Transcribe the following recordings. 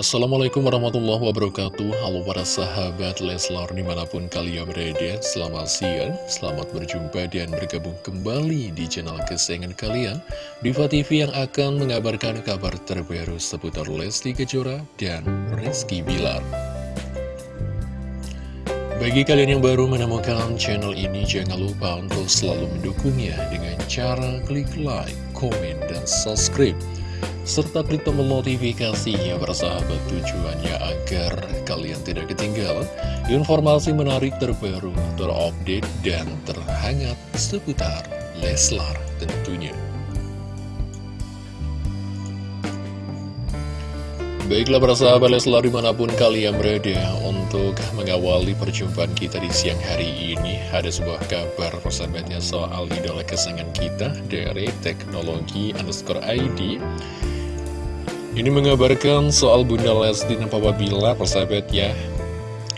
Assalamualaikum warahmatullahi wabarakatuh. Halo para sahabat Leslar di mana pun kalian berada. Selamat siang, selamat berjumpa dan bergabung kembali di channel kesayangan kalian. Diva TV yang akan mengabarkan kabar terbaru seputar Lesti Kejora dan Rizky Bilar. Bagi kalian yang baru menemukan channel ini Jangan lupa untuk selalu mendukungnya dengan cara klik like, komen, dan subscribe serta klik tombol notifikasinya bersahabat tujuannya agar kalian tidak ketinggalan informasi menarik terbaru, terupdate, dan terhangat seputar Leslar tentunya. Baiklah para sahabat Leslar di mana pun kalian berada untuk mengawali perjumpaan kita di siang hari ini Ada sebuah kabar persahabatnya soal idola kesenangan kita dari teknologi underscore ID Ini mengabarkan soal Bunda Lesti dan Papa Bila persahabat ya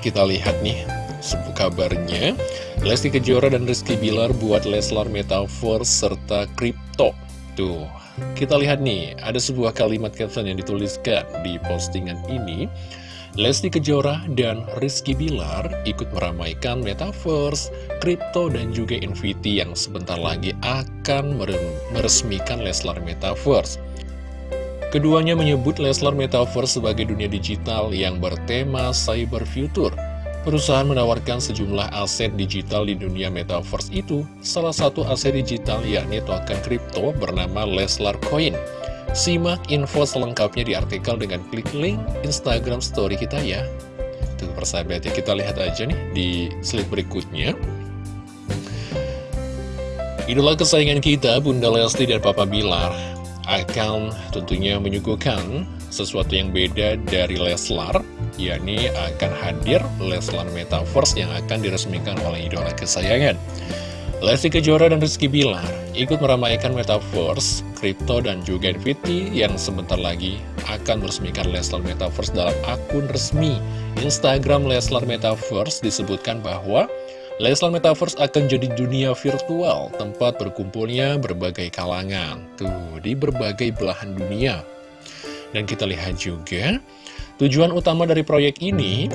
Kita lihat nih sebuah kabarnya Lesti Kejora dan Rizky Bilar buat Leslar Metaverse serta Kripto Tuh kita lihat nih, ada sebuah kalimat caption yang dituliskan di postingan ini. Lesti Kejora dan Rizky Bilar ikut meramaikan Metaverse, Kripto, dan juga NFT yang sebentar lagi akan meresmikan Leslar Metaverse. Keduanya menyebut Leslar Metaverse sebagai dunia digital yang bertema cyber future Perusahaan menawarkan sejumlah aset digital di dunia metaverse itu. Salah satu aset digital yakni token kripto bernama Leslar Coin. Simak info selengkapnya di artikel dengan klik link Instagram story kita ya. Tuh persahabat kita lihat aja nih di slide berikutnya. Idola kesayangan kita, Bunda Lesti dan Papa Bilar, akan tentunya menyuguhkan sesuatu yang beda dari Leslar yakni akan hadir Leslar Metaverse yang akan diresmikan oleh idola kesayangan. Lesti Kejora dan Rizky Bilar ikut meramaikan Metaverse, Crypto, dan juga NFT yang sebentar lagi akan meresmikan Leslar Metaverse dalam akun resmi Instagram Leslar Metaverse disebutkan bahwa Leslar Metaverse akan jadi dunia virtual, tempat berkumpulnya berbagai kalangan, tuh, di berbagai belahan dunia. Dan kita lihat juga Tujuan utama dari proyek ini,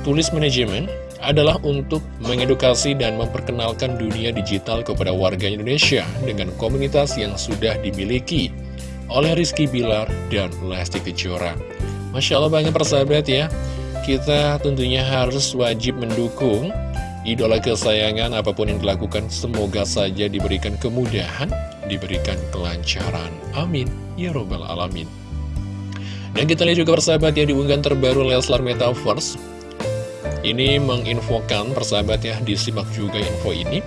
tulis manajemen, adalah untuk mengedukasi dan memperkenalkan dunia digital kepada warga Indonesia dengan komunitas yang sudah dimiliki oleh Rizky Bilar dan Lesti Kejora. Masya Allah banget persahabat ya, kita tentunya harus wajib mendukung idola kesayangan apa pun yang dilakukan semoga saja diberikan kemudahan, diberikan kelancaran. Amin. Ya Robbal Alamin. Dan kita lihat juga persahabat ya diunggahan terbaru Leslar Metaverse Ini menginfokan persahabat ya disimak juga info ini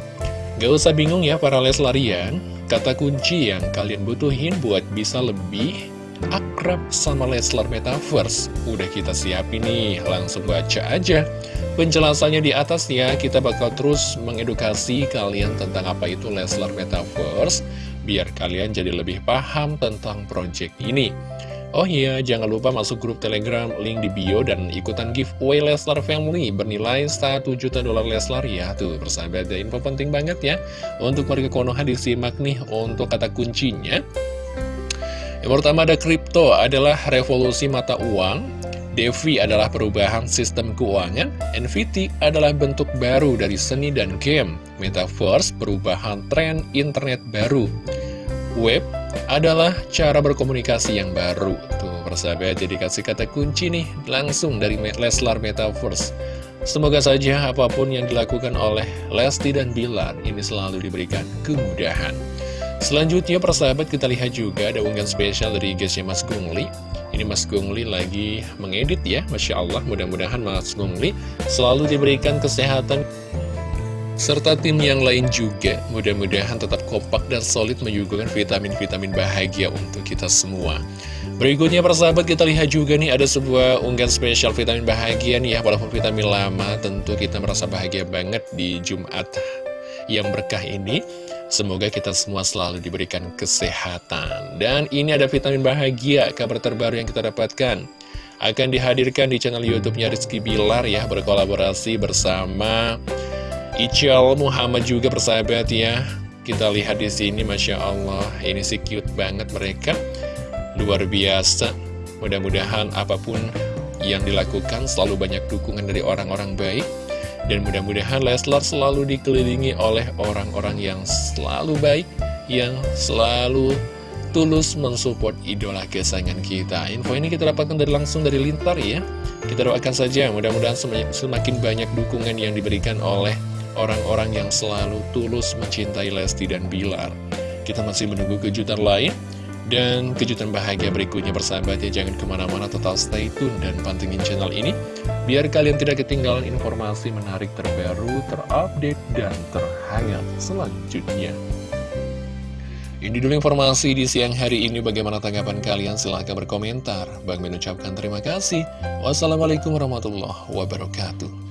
Gak usah bingung ya para Leslarian Kata kunci yang kalian butuhin buat bisa lebih akrab sama Leslar Metaverse Udah kita siapin nih, langsung baca aja Penjelasannya di atas ya, kita bakal terus mengedukasi kalian tentang apa itu Leslar Metaverse Biar kalian jadi lebih paham tentang project ini Oh iya, jangan lupa masuk grup telegram, link di bio, dan ikutan giveaway Leslar Family bernilai 1 juta dolar Leslar ya. Tuh, persahabat, info penting banget ya. Untuk warga Konoha disimak nih untuk kata kuncinya. Pertama ada kripto, adalah revolusi mata uang. Devi adalah perubahan sistem keuangan. NFT adalah bentuk baru dari seni dan game. Metaverse, perubahan tren internet baru. Web adalah cara berkomunikasi yang baru. Tuh, persahabat, jadi kasih kata kunci nih, langsung dari Leslar Metaverse. Semoga saja apa pun yang dilakukan oleh Lesti dan Bilar ini selalu diberikan kemudahan. Selanjutnya, persahabat, kita lihat juga ada unggahan spesial dari guysnya Mas Gungli. Ini Mas Gungli lagi mengedit ya, Masya Allah, mudah-mudahan Mas Gungli selalu diberikan kesehatan serta tim yang lain juga. Mudah-mudahan tetap kompak dan solid menyuguhkan vitamin-vitamin bahagia untuk kita semua. Berikutnya persahabat kita lihat juga nih ada sebuah unggahan spesial vitamin bahagia nih ya Walaupun vitamin lama tentu kita merasa bahagia banget di Jumat yang berkah ini Semoga kita semua selalu diberikan kesehatan. Dan ini ada vitamin bahagia kabar terbaru yang kita dapatkan. Akan dihadirkan di channel Youtubenya Rizky Bilar ya Berkolaborasi bersama Ical Muhammad juga persahabat ya. Kita lihat di sini Masya Allah Ini sih cute banget mereka. Luar biasa. Mudah-mudahan apa pun yang dilakukan selalu banyak dukungan dari orang-orang baik dan mudah-mudahan Leslar selalu dikelilingi oleh orang-orang yang selalu baik, yang selalu tulus mensupport idola kesayangan kita. Info ini kita dapatkan dari langsung dari Lintar ya. Kita doakan saja mudah-mudahan semakin banyak dukungan yang diberikan oleh orang-orang yang selalu tulus mencintai Lesti dan Bilar. Kita masih menunggu kejutan lain. Dan kejutan bahagia berikutnya bersahabat ya Jangan ke mana-mana tetap stay tune dan pantengin channel ini Biar kalian tidak ketinggalan informasi menarik terbaru, terupdate, dan terhangat selanjutnya ini dulu informasi di siang hari ini. Bagaimana tanggapan kalian? Silahkan berkomentar. Bang mengucapkan terima kasih. Wassalamualaikum warahmatullahi wabarakatuh.